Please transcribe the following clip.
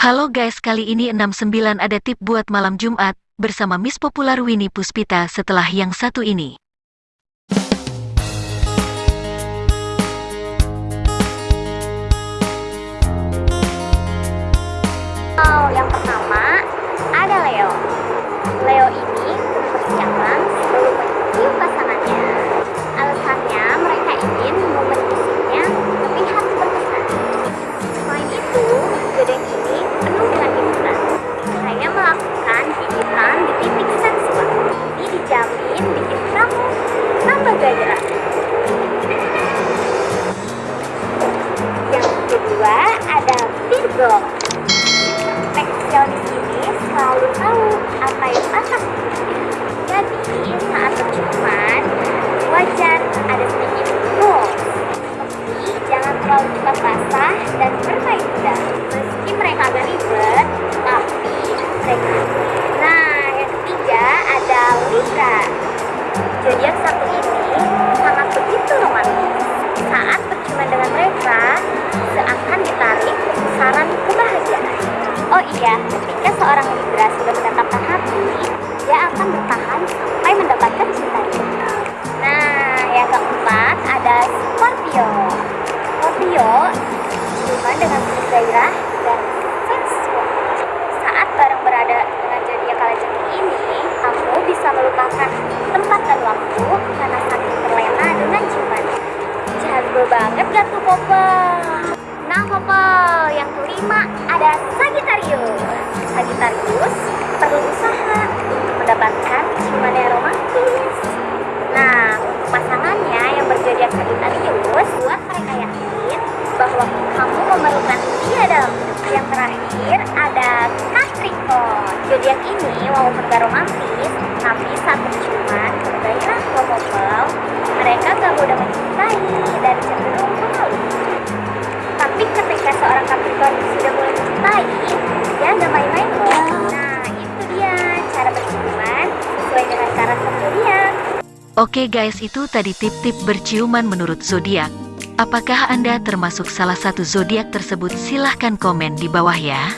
Halo guys, kali ini 69 ada tip buat malam Jumat, bersama Miss Popular Winnie Puspita setelah yang satu ini. Virgo. Perfeksionis ini selalu tahu apa yang patah Jadi saat berciuman wajar ada sedikit goals. Tapi jangan terlalu cepat basah dan bermain mudah. Meski mereka agak ribet, tapi mereka. Nah, yang ketiga ada Libra. Zodiak satu ini Oh iya, ketika seorang Libra sudah menetapkan hati, dia akan bertahan sampai mendapatkan cintanya. Nah, yang keempat ada Scorpio. Scorpio ciuman dengan gairah dan sensual. Saat bareng berada dengan zodiak kalajengking ini, kamu bisa melupakan tempat dan waktu karena saking terlena dengan ciuman. Jago banget gak tuh Popo? Nah Popo, yang kelima ada Sagittarius. Sagittarius perlu usaha untuk mendapatkan ciuman yang romantis. Nah, untuk pasangannya yang berzodiak Sagittarius, buat mereka yakin bahwa kamu memerlukan dia dalam hidup. Yang terakhir ada Capricorn. Zodiak ini walaupun gak romantis, tapi saat berciuman bergairah ngomong mereka gak mudah mencintai Oke guys, itu tadi tip-tip berciuman menurut zodiak. Apakah Anda termasuk salah satu zodiak tersebut? Silahkan komen di bawah ya.